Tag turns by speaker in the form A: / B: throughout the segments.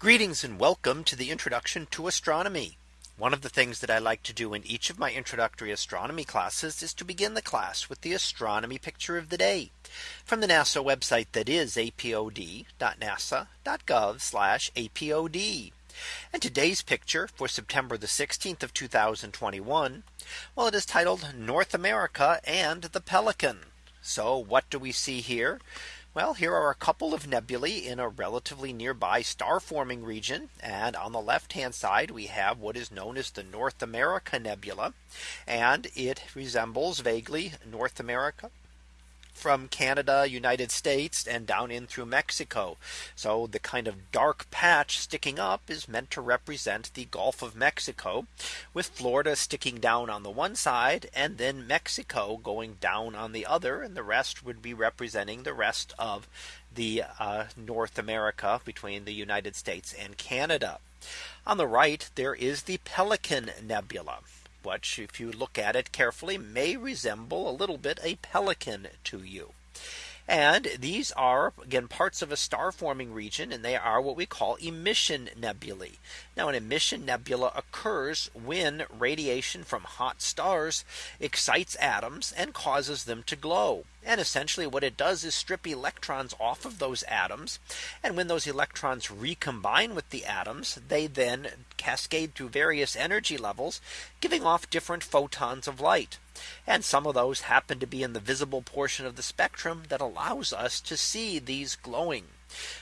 A: Greetings and welcome to the introduction to astronomy. One of the things that I like to do in each of my introductory astronomy classes is to begin the class with the astronomy picture of the day from the NASA website that is apod.nasa.gov apod. And today's picture for September the 16th of 2021. Well, it is titled North America and the Pelican. So what do we see here? Well, here are a couple of nebulae in a relatively nearby star forming region. And on the left hand side, we have what is known as the North America Nebula. And it resembles vaguely North America from Canada, United States, and down in through Mexico. So the kind of dark patch sticking up is meant to represent the Gulf of Mexico, with Florida sticking down on the one side, and then Mexico going down on the other, and the rest would be representing the rest of the uh, North America between the United States and Canada. On the right, there is the Pelican Nebula which if you look at it carefully may resemble a little bit a pelican to you. And these are again parts of a star forming region and they are what we call emission nebulae. Now an emission nebula occurs when radiation from hot stars excites atoms and causes them to glow. And essentially what it does is strip electrons off of those atoms. And when those electrons recombine with the atoms, they then cascade through various energy levels, giving off different photons of light. And some of those happen to be in the visible portion of the spectrum that allows us to see these glowing.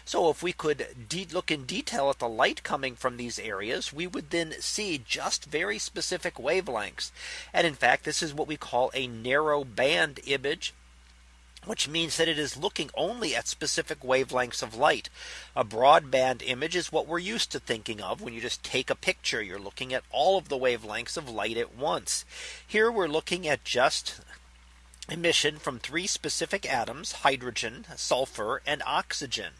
A: So if we could look in detail at the light coming from these areas, we would then see just very specific wavelengths. And in fact, this is what we call a narrow band image which means that it is looking only at specific wavelengths of light. A broadband image is what we're used to thinking of when you just take a picture, you're looking at all of the wavelengths of light at once. Here we're looking at just emission from three specific atoms hydrogen sulfur and oxygen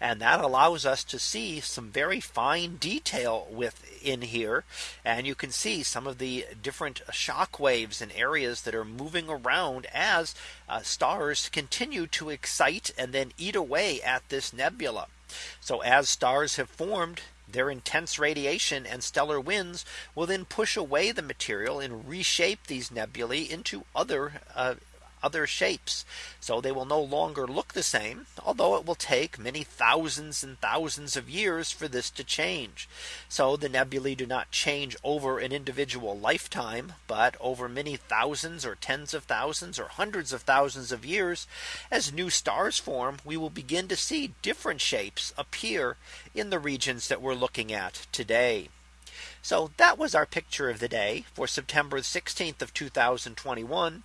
A: and that allows us to see some very fine detail within here and you can see some of the different shock waves and areas that are moving around as uh, stars continue to excite and then eat away at this nebula so as stars have formed their intense radiation and stellar winds will then push away the material and reshape these nebulae into other uh, other shapes. So they will no longer look the same, although it will take many thousands and thousands of years for this to change. So the nebulae do not change over an individual lifetime, but over many thousands or tens of thousands or hundreds of thousands of years, as new stars form, we will begin to see different shapes appear in the regions that we're looking at today. So that was our picture of the day for September 16th of 2021.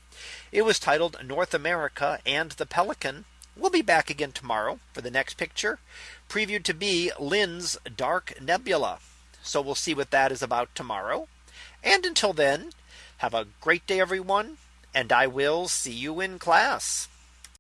A: It was titled North America and the Pelican. We'll be back again tomorrow for the next picture previewed to be Lynds Dark Nebula. So we'll see what that is about tomorrow. And until then, have a great day, everyone, and I will see you in class.